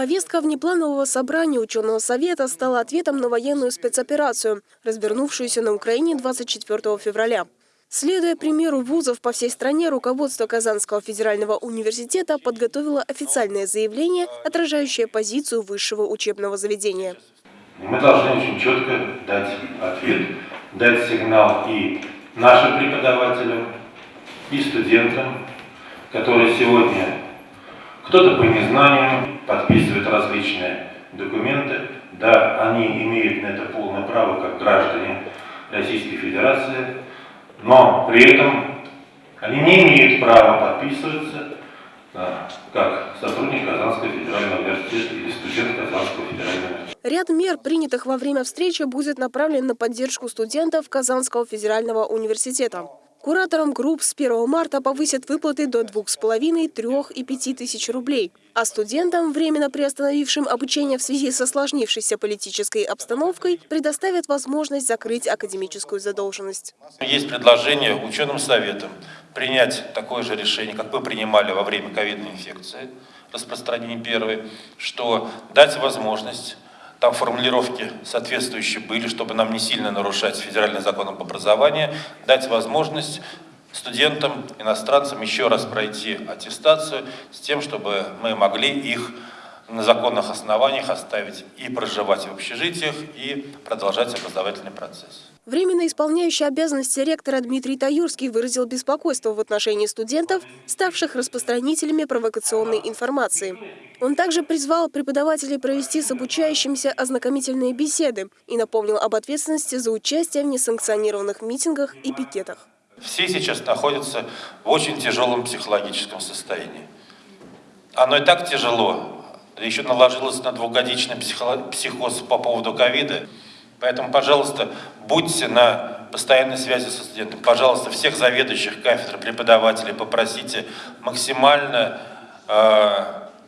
Повестка внепланового собрания ученого совета стала ответом на военную спецоперацию, развернувшуюся на Украине 24 февраля. Следуя примеру вузов по всей стране, руководство Казанского федерального университета подготовило официальное заявление, отражающее позицию высшего учебного заведения. Мы должны очень четко дать ответ, дать сигнал и нашим преподавателям, и студентам, которые сегодня кто-то по незнанию подписывает различные документы. Да, они имеют на это полное право, как граждане Российской Федерации, но при этом они не имеют права подписываться да, как сотрудник Казанского федерального университета или студент Казанского федерального университета. Ряд мер, принятых во время встречи, будет направлен на поддержку студентов Казанского федерального университета. Кураторам групп с 1 марта повысят выплаты до 2,5, 3 и 5 тысяч рублей. А студентам, временно приостановившим обучение в связи со сложнившейся политической обстановкой, предоставят возможность закрыть академическую задолженность. Есть предложение ученым советам принять такое же решение, как мы принимали во время ковидной инфекции, распространения первой, что дать возможность там формулировки соответствующие были, чтобы нам не сильно нарушать федеральный закон об образовании, дать возможность студентам, иностранцам еще раз пройти аттестацию с тем, чтобы мы могли их на законных основаниях оставить и проживать в общежитиях, и продолжать образовательный процесс. Временно исполняющий обязанности ректора Дмитрий Таюрский выразил беспокойство в отношении студентов, ставших распространителями провокационной информации. Он также призвал преподавателей провести с обучающимся ознакомительные беседы и напомнил об ответственности за участие в несанкционированных митингах и пикетах. Все сейчас находятся в очень тяжелом психологическом состоянии. Оно и так тяжело, еще наложилось на двухгодичный психоз по поводу ковида. Поэтому, пожалуйста, будьте на постоянной связи со студентом. Пожалуйста, всех заведующих кафедр, преподавателей попросите максимально э,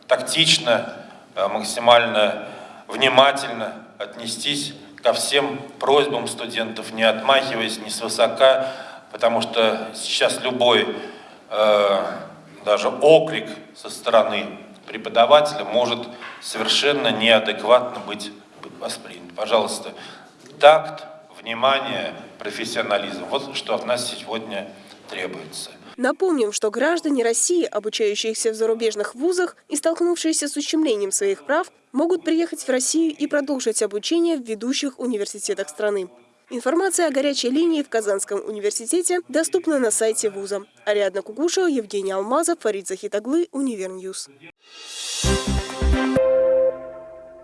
тактично, э, максимально внимательно отнестись ко всем просьбам студентов, не отмахиваясь, не свысока, потому что сейчас любой э, даже окрик со стороны преподавателя может совершенно неадекватно быть воспринят. Пожалуйста, такт, внимание, профессионализм. Вот что от нас сегодня требуется. Напомним, что граждане России, обучающиеся в зарубежных вузах и столкнувшиеся с ущемлением своих прав, могут приехать в Россию и продолжить обучение в ведущих университетах страны. Информация о горячей линии в Казанском университете доступна на сайте вуза. Ариадна Кугушева, Евгений Алмазов, Фарид Захитаглы, Univer News. Thank you.